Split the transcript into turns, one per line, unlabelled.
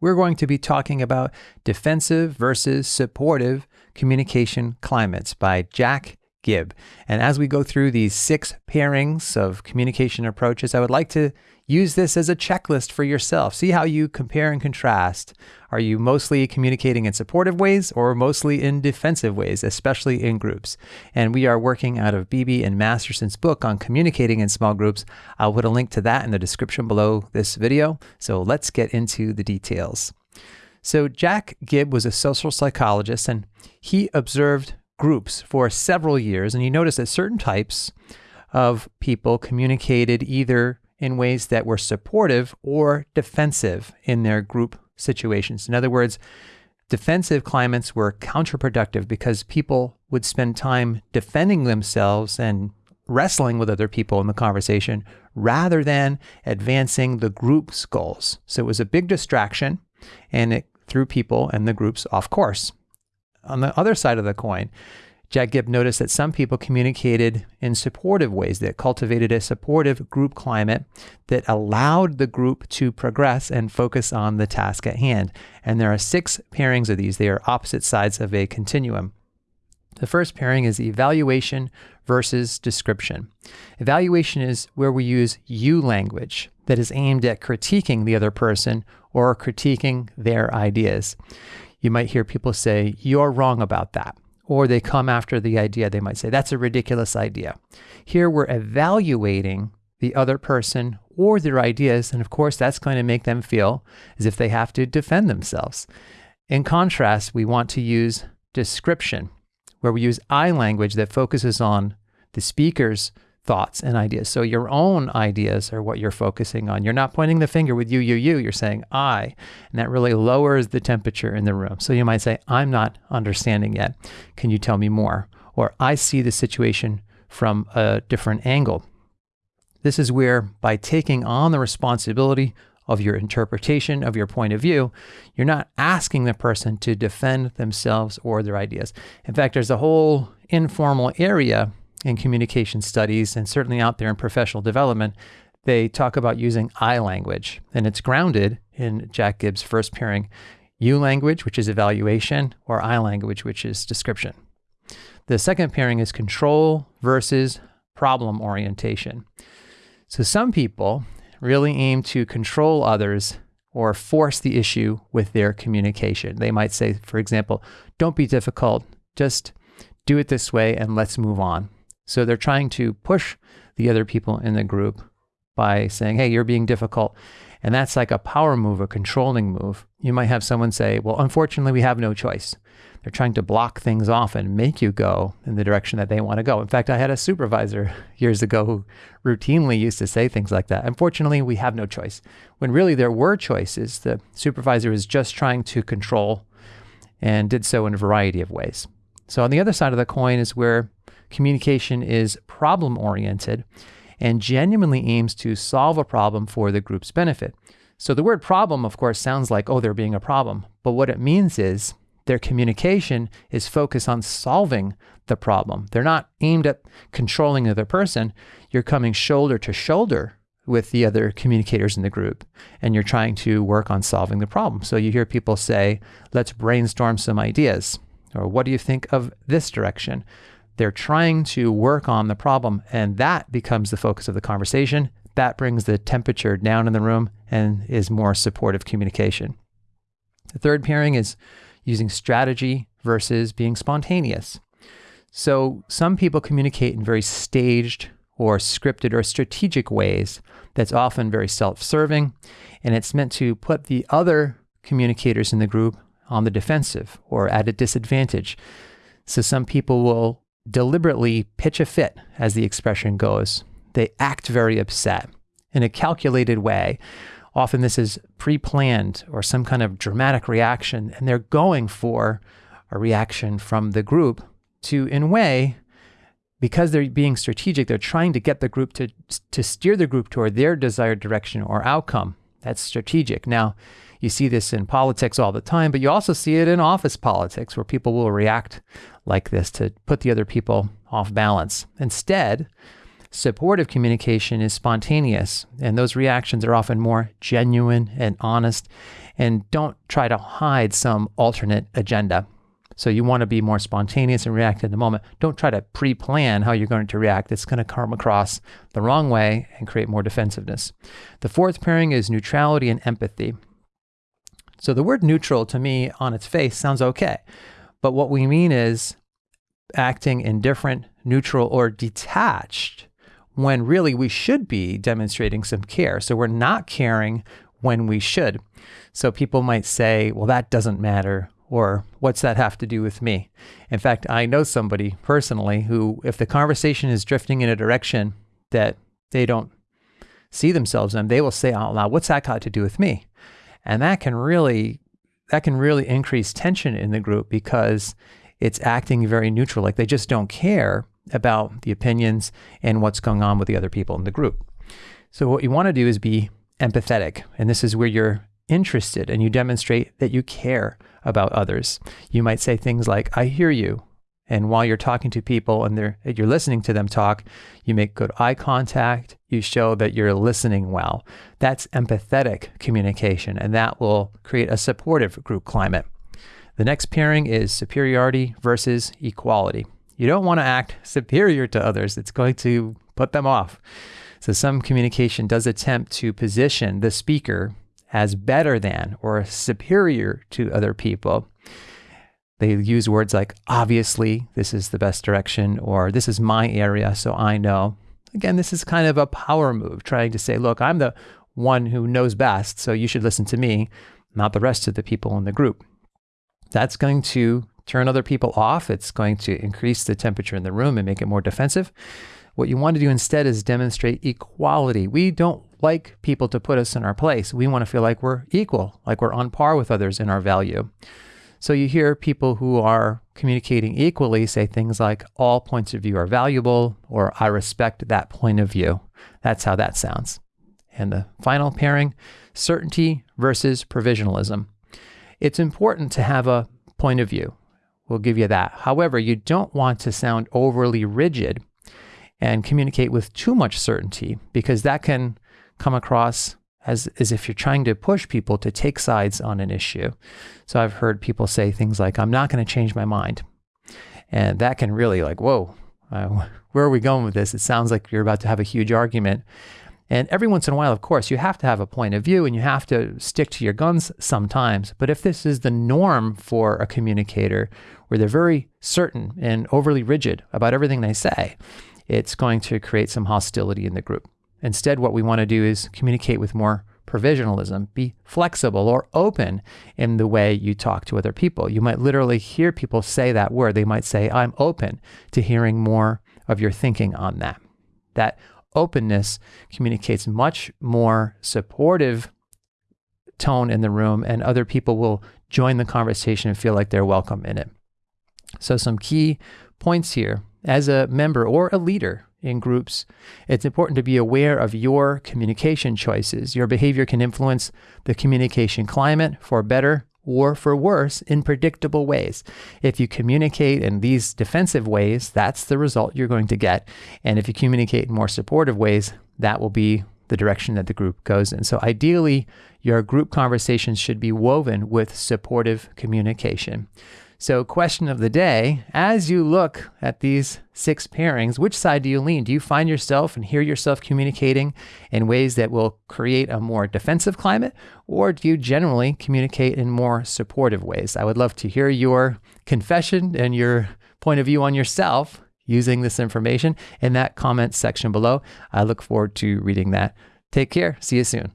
we're going to be talking about defensive versus supportive communication climates by Jack Gibb. And as we go through these six pairings of communication approaches, I would like to use this as a checklist for yourself. See how you compare and contrast. Are you mostly communicating in supportive ways or mostly in defensive ways, especially in groups? And we are working out of Beebe and Masterson's book on communicating in small groups. I'll put a link to that in the description below this video. So let's get into the details. So Jack Gibb was a social psychologist and he observed groups for several years and you notice that certain types of people communicated either in ways that were supportive or defensive in their group situations. In other words, defensive climates were counterproductive because people would spend time defending themselves and wrestling with other people in the conversation rather than advancing the group's goals. So it was a big distraction and it threw people and the groups off course. On the other side of the coin, Jack Gibb noticed that some people communicated in supportive ways that cultivated a supportive group climate that allowed the group to progress and focus on the task at hand. And there are six pairings of these. They are opposite sides of a continuum. The first pairing is evaluation versus description. Evaluation is where we use you language that is aimed at critiquing the other person or critiquing their ideas. You might hear people say, You're wrong about that or they come after the idea. They might say, that's a ridiculous idea. Here we're evaluating the other person or their ideas. And of course, that's going to make them feel as if they have to defend themselves. In contrast, we want to use description, where we use I language that focuses on the speaker's thoughts and ideas. So your own ideas are what you're focusing on. You're not pointing the finger with you, you, you. You're saying I. And that really lowers the temperature in the room. So you might say, I'm not understanding yet. Can you tell me more? Or I see the situation from a different angle. This is where, by taking on the responsibility of your interpretation of your point of view, you're not asking the person to defend themselves or their ideas. In fact, there's a whole informal area in communication studies and certainly out there in professional development, they talk about using I language. And it's grounded in Jack Gibb's first pairing you language, which is evaluation, or I language, which is description. The second pairing is control versus problem orientation. So some people really aim to control others or force the issue with their communication. They might say, for example, don't be difficult, just do it this way and let's move on. So they're trying to push the other people in the group by saying, hey, you're being difficult. And that's like a power move, a controlling move. You might have someone say, well, unfortunately, we have no choice. They're trying to block things off and make you go in the direction that they want to go. In fact, I had a supervisor years ago who routinely used to say things like that. Unfortunately, we have no choice. When really there were choices, the supervisor was just trying to control and did so in a variety of ways. So on the other side of the coin is where communication is problem oriented and genuinely aims to solve a problem for the group's benefit. So the word problem, of course, sounds like, oh, they're being a problem. But what it means is their communication is focused on solving the problem. They're not aimed at controlling the other person. You're coming shoulder to shoulder with the other communicators in the group and you're trying to work on solving the problem. So you hear people say, let's brainstorm some ideas. Or what do you think of this direction? They're trying to work on the problem, and that becomes the focus of the conversation. That brings the temperature down in the room and is more supportive communication. The third pairing is using strategy versus being spontaneous. So, some people communicate in very staged or scripted or strategic ways that's often very self serving, and it's meant to put the other communicators in the group on the defensive or at a disadvantage. So, some people will deliberately pitch a fit, as the expression goes. They act very upset in a calculated way. Often this is pre planned or some kind of dramatic reaction, and they're going for a reaction from the group to, in a way, because they're being strategic, they're trying to get the group to, to steer the group toward their desired direction or outcome. That's strategic. Now, you see this in politics all the time, but you also see it in office politics where people will react like this to put the other people off balance. Instead, supportive communication is spontaneous, and those reactions are often more genuine and honest, And don't try to hide some alternate agenda. So you want to be more spontaneous and react in the moment. Don't try to pre plan how you're going to react. It's going to come across the wrong way and create more defensiveness. The fourth pairing is neutrality and empathy. So the word neutral to me on its face sounds okay. But what we mean is acting indifferent, neutral, or detached when really we should be demonstrating some care. So we're not caring when we should. So people might say, well, that doesn't matter or what's that have to do with me? In fact, I know somebody personally who, if the conversation is drifting in a direction that they don't see themselves in, they will say out loud, what's that got to do with me? And that can really, that can really increase tension in the group because it's acting very neutral. Like they just don't care about the opinions and what's going on with the other people in the group. So what you want to do is be empathetic. And this is where you're interested and you demonstrate that you care about others. You might say things like, I hear you. And while you're talking to people and you're listening to them talk, you make good eye contact. You show that you're listening well. That's empathetic communication, and that will create a supportive group climate. The next pairing is superiority versus equality. You don't want to act superior to others, it's going to put them off. So, some communication does attempt to position the speaker as better than or superior to other people. They use words like, obviously, this is the best direction, or this is my area, so I know. Again, this is kind of a power move, trying to say, look, I'm the one who knows best, so you should listen to me, not the rest of the people in the group. That's going to turn other people off. It's going to increase the temperature in the room and make it more defensive. What you want to do instead is demonstrate equality. We don't like people to put us in our place. We want to feel like we're equal, like we're on par with others in our value. So you hear people who are communicating equally say things like, all points of view are valuable, or I respect that point of view. That's how that sounds. And the final pairing certainty versus provisionalism. It's important to have a point of view. We'll give you that. However, you don't want to sound overly rigid and communicate with too much certainty because that can come across as, if you're trying to push people to take sides on an issue. So I've heard people say things like, I'm not going to change my mind. And that can really, like, whoa, uh, where are we going with this? It sounds like you're about to have a huge argument. And every once in a while, of course, you have to have a point of view and you have to stick to your guns sometimes. But if this is the norm for a communicator, where they're very certain and overly rigid about everything they say, it's going to create some hostility in the group. Instead, what we want to do is communicate with more provisionalism, be flexible or open in the way you talk to other people. You might literally hear people say that word. They might say, I'm open to hearing more of your thinking on that. That openness communicates much more supportive tone in the room, and other people will join the conversation and feel like they're welcome in it. So, some key points here as a member or a leader in groups, it's important to be aware of your communication choices. Your behavior can influence the communication climate for better or for worse in predictable ways. If you communicate in these defensive ways, that's the result you're going to get. And if you communicate in more supportive ways, that will be the direction that the group goes in. So ideally, your group conversations should be woven with supportive communication. So, question of the day as you look at these six pairings, which side do you lean? Do you find yourself and hear yourself communicating in ways that will create a more defensive climate, or do you generally communicate in more supportive ways? I would love to hear your confession and your point of view on yourself using this information in that comment section below. I look forward to reading that. Take care. See you soon.